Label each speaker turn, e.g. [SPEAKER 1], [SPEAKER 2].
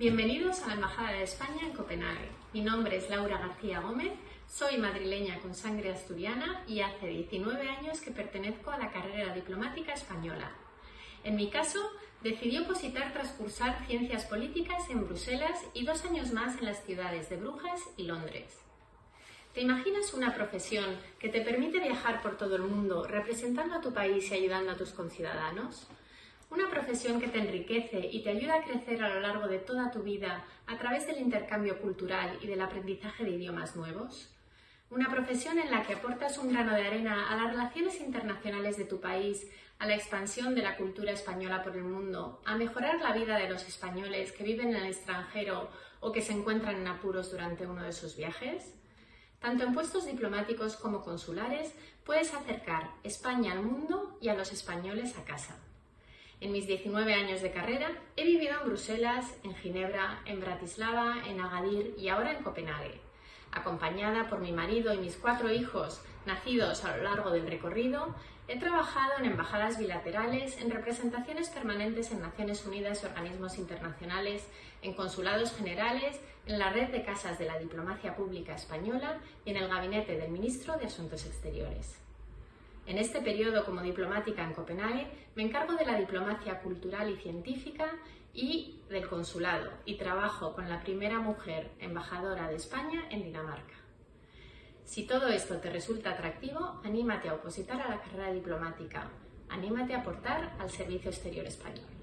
[SPEAKER 1] Bienvenidos a la Embajada de España en Copenhague. Mi nombre es Laura García Gómez, soy madrileña con sangre asturiana y hace 19 años que pertenezco a la carrera diplomática española. En mi caso, decidí opositar tras cursar Ciencias Políticas en Bruselas y dos años más en las ciudades de Brujas y Londres. ¿Te imaginas una profesión que te permite viajar por todo el mundo representando a tu país y ayudando a tus conciudadanos? Una profesión que te enriquece y te ayuda a crecer a lo largo de toda tu vida a través del intercambio cultural y del aprendizaje de idiomas nuevos. Una profesión en la que aportas un grano de arena a las relaciones internacionales de tu país, a la expansión de la cultura española por el mundo, a mejorar la vida de los españoles que viven en el extranjero o que se encuentran en apuros durante uno de sus viajes. Tanto en puestos diplomáticos como consulares puedes acercar España al mundo y a los españoles a casa. En mis 19 años de carrera he vivido en Bruselas, en Ginebra, en Bratislava, en Agadir y ahora en Copenhague. Acompañada por mi marido y mis cuatro hijos nacidos a lo largo del recorrido, he trabajado en embajadas bilaterales, en representaciones permanentes en Naciones Unidas y organismos internacionales, en consulados generales, en la red de casas de la diplomacia pública española y en el gabinete del ministro de Asuntos Exteriores. En este periodo como diplomática en Copenhague me encargo de la diplomacia cultural y científica y del consulado y trabajo con la primera mujer embajadora de España en Dinamarca. Si todo esto te resulta atractivo, anímate a opositar a la carrera diplomática, anímate a aportar al servicio exterior español.